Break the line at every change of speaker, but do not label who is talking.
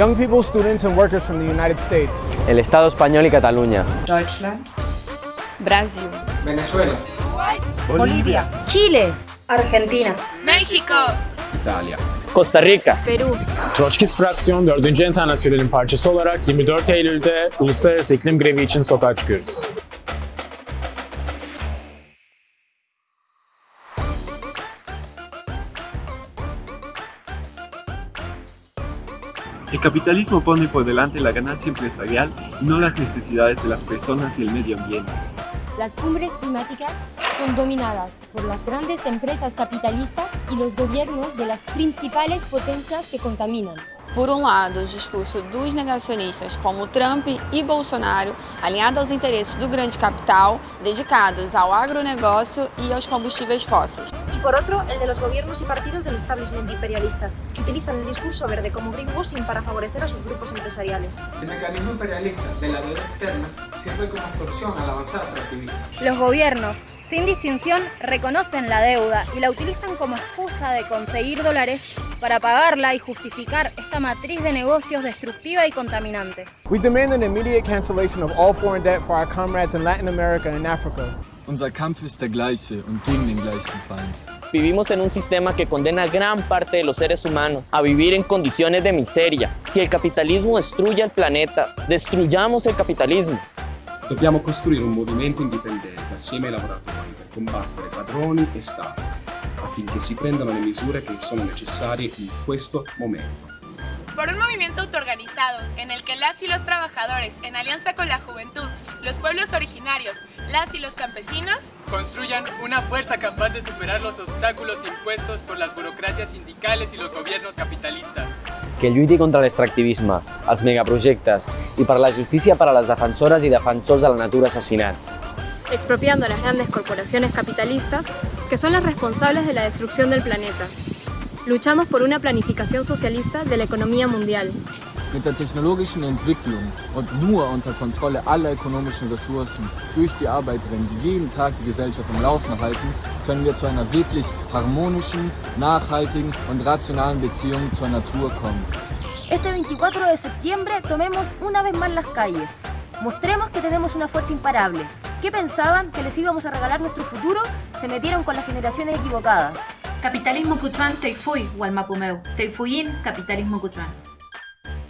young people, students, and workers from the United States.
El Estado español y Cataluña.
Deutschland,
Brasil,
Venezuela,
Bolivia,
Chile,
Argentina,
México,
İtalya.
Costa Rica.
Perú,
Troçkist Fraksiyon 4. Enternasyonel'in parçası olarak 24 Eylül'de Uluslararası İklim Grevi için sokağa çıkıyoruz.
El capitalismo pone por delante la ganancia empresarial y no las necesidades de las personas y el medio ambiente.
Las cumbres climáticas son dominadas por las grandes empresas capitalistas y los gobiernos de las principales potencias que contaminan.
Por um lado, o discurso dos negacionistas como Trump e Bolsonaro, alinhado aos interesses do grande capital, dedicados ao agronegócio e aos combustíveis fósseis.
Por otro el de los gobiernos y partidos del establishment imperialista, que utilizan el discurso verde como greenwashing para favorecer a sus grupos empresariales.
El mecanismo imperialista de la deuda externa sirve como extorsión a la avanzada extractivista.
Los gobiernos, sin distinción, reconocen la deuda y la utilizan como excusa de conseguir dólares para pagarla y justificar esta matriz de negocios destructiva y contaminante.
We demand an immediate cancellation of all foreign debt for our comrades in Latin America and Africa.
Unser Kampf ist der gleiche und gegen den gleichen Feind.
Vivimos en un sistema que condena a gran parte de los seres humanos a vivir en condiciones de miseria. Si el capitalismo destruye el planeta, destruyamos el capitalismo.
Dobbiamo costruire un movimento indipendente assieme ai lavoratori per combattere padroni e Stato, affinché si prendano le misure che sono necessarie in questo momento.
Por un movimiento autoorganizado en el que las y los trabajadores, en alianza con la juventud, los pueblos originarios, las y los campesinos,
construyan una fuerza capaz de superar los obstáculos impuestos por las burocracias sindicales y los gobiernos capitalistas.
Que lluiti contra l'extractivisme, els megaprojectes i per la justícia per a les defensores i defensors de la natura assassinats.
Expropiando a las grandes corporaciones capitalistas que son las responsables de la destrucción del planeta. Luchamos por una planificación socialista de la economía mundial.
Mit der technologischen Entwicklung und nur unter Kontrolle aller ökonomischen Ressourcen durch die Arbeiterinnen, die jeden Tag die Gesellschaft am Laufen halten, können wir zu einer wirklich harmonischen, nachhaltigen und rationalen Beziehung zur Natur kommen.
Este 24 de septiembre tomemos una vez más las calles. Mostremos que tenemos una fuerza imparable. ¿Qué pensaban? ¿Que les íbamos a regalar nuestro futuro? Se metieron con las generaciones equivocadas.
Capitalismo Cutran Teifui, Walmapumeu. Teifuyin, Capitalismo Cutran.